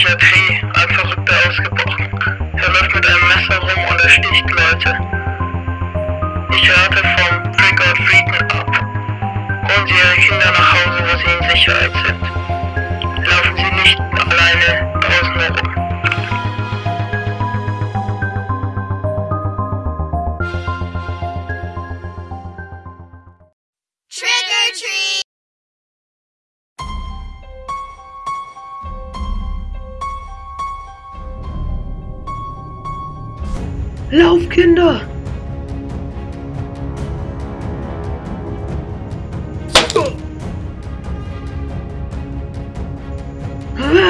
Psychiatrie ein Verrückter ausgebrochen. Er läuft mit einem Messer rum und ersticht Leute. Ich rate vom or Treaten ab. Holen Sie Ihre Kinder nach Hause, wo sie in Sicherheit sind. Lauf, Kinder! Ah!